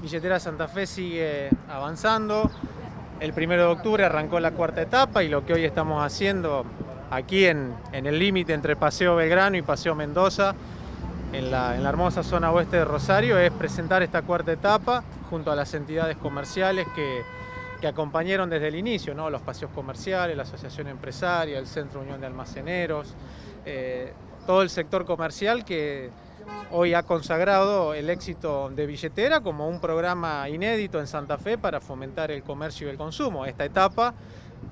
Billetera Santa Fe sigue avanzando. El primero de octubre arrancó la cuarta etapa y lo que hoy estamos haciendo aquí en, el límite entre Paseo Belgrano y Paseo Mendoza, en la, hermosa zona oeste de Rosario, es presentar esta cuarta etapa junto a las entidades comerciales que, acompañaron desde el inicio, ¿no? los paseos comerciales, la Asociación Empresaria, el Centro Unión de Almaceneros, eh, todo el sector comercial que hoy ha consagrado el éxito de Billetera como un programa inédito en Santa Fe para fomentar el comercio y el consumo. Esta etapa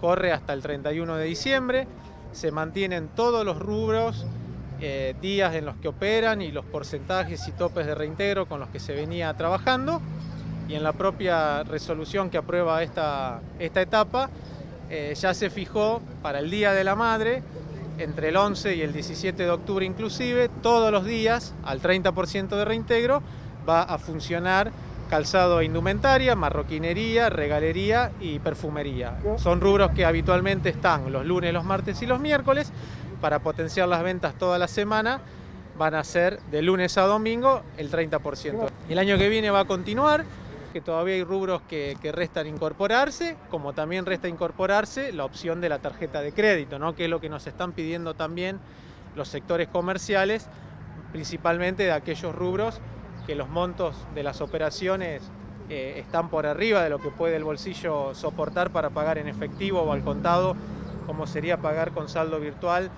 corre hasta el 31 de diciembre, se mantienen todos los rubros, eh, días en los que operan y los porcentajes y topes de reintegro con los que se venía trabajando y en la propia resolución que aprueba esta, esta etapa eh, ya se fijó para el Día de la Madre entre el 11 y el 17 de octubre inclusive, todos los días, al 30% de reintegro, va a funcionar calzado e indumentaria, marroquinería, regalería y perfumería. Son rubros que habitualmente están los lunes, los martes y los miércoles. Para potenciar las ventas toda la semana van a ser de lunes a domingo el 30%. El año que viene va a continuar que todavía hay rubros que, restan incorporarse, como también resta incorporarse la opción de la tarjeta de crédito, ¿no? que es lo que nos están pidiendo también los sectores comerciales, principalmente de aquellos rubros que los montos de las operaciones eh, están por arriba de lo que puede el bolsillo soportar para pagar en efectivo o al contado, como sería pagar con saldo virtual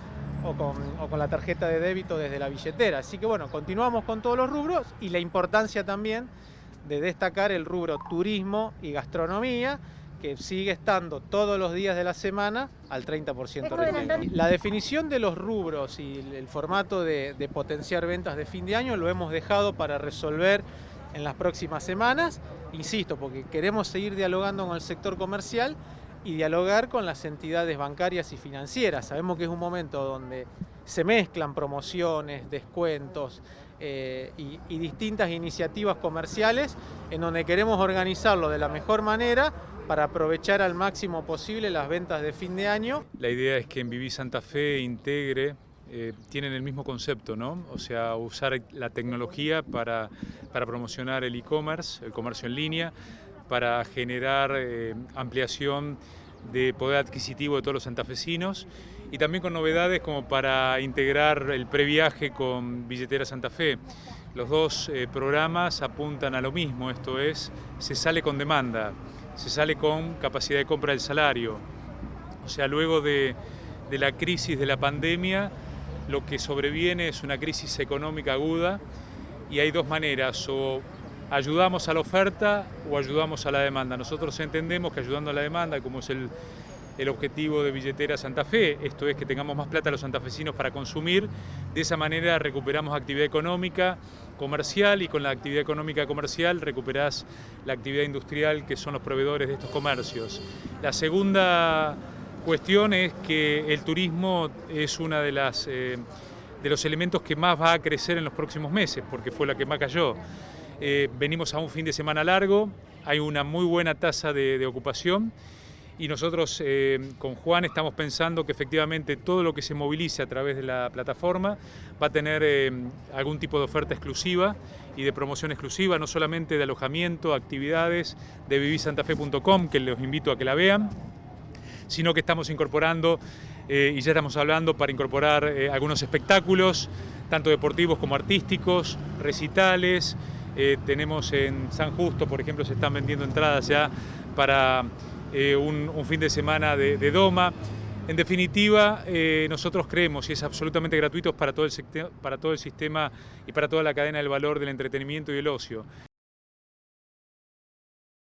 o con, o con, la tarjeta de débito desde la billetera. Así que bueno, continuamos con todos los rubros y la importancia también de destacar el rubro turismo y gastronomía, que sigue estando todos los días de la semana al 30% La definición de los rubros y el formato de, potenciar ventas de fin de año lo hemos dejado para resolver en las próximas semanas, insisto, porque queremos seguir dialogando con el sector comercial y dialogar con las entidades bancarias y financieras. Sabemos que es un momento donde se mezclan promociones, descuentos eh, y, distintas iniciativas comerciales en donde queremos organizarlo de la mejor manera para aprovechar al máximo posible las ventas de fin de año. La idea es que en Viví Santa Fe integre eh, tienen el mismo concepto, ¿no? O sea, usar la tecnología para, para promocionar el e-commerce, el comercio en línea, para generar eh, ampliación de poder adquisitivo de todos los santafesinos y también con novedades como para integrar el previaje con Billetera Santa Fe. Los dos eh, programas apuntan a lo mismo, esto es, se sale con demanda, se sale con capacidad de compra del salario. O sea, luego de, de la crisis de la pandemia, lo que sobreviene es una crisis económica aguda y hay dos maneras, o ayudamos a la oferta o ayudamos a la demanda. Nosotros entendemos que ayudando a la demanda, como es el, objetivo de Billetera Santa Fe, esto es que tengamos más plata los santafesinos para consumir, de esa manera recuperamos actividad económica, comercial y con la actividad económica comercial recuperás la actividad industrial que son los proveedores de estos comercios. La segunda cuestión es que el turismo es una de. Eh, de los elementos que más va a crecer en los próximos meses, porque fue la que más cayó. Eh, venimos a un fin de semana largo, hay una muy buena tasa de, ocupación y nosotros eh, con Juan estamos pensando que efectivamente todo lo que se movilice a través de la plataforma va a tener eh, algún tipo de oferta exclusiva y de promoción exclusiva, no solamente de alojamiento, actividades de vivisantafe.com, que los invito a que la vean, sino que estamos incorporando, y ya estamos hablando para incorporar algunos espectáculos, tanto deportivos como artísticos, recitales, eh, tenemos en San Justo, por ejemplo, se están vendiendo entradas ya para eh, un, fin de semana de, Doma. En definitiva, eh, nosotros creemos, y es absolutamente gratuito para todo, el, para todo el sistema y para toda la cadena del valor del entretenimiento y el ocio.